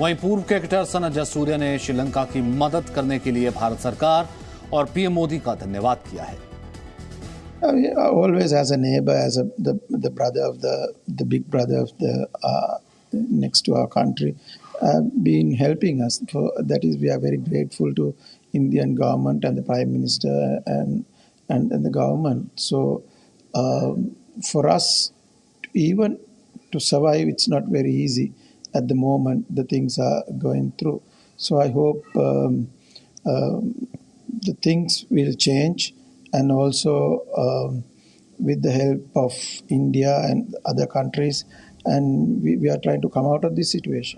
वहीं पूर्व क्रिकेटर सन जसूर्य ने श्रीलंका की मदद करने के लिए भारत सरकार और पीएम मोदी का धन्यवाद किया है always as a neighbor, as a, the, the brother of the, the big brother of the uh, next to our country, uh, been helping us. For that is, we are very grateful to Indian government and the Prime Minister and and, and the government. So um, for us, even to survive, it's not very easy at the moment. The things are going through. So I hope um, um, the things will change and also um, with the help of India and other countries, and we, we are trying to come out of this situation.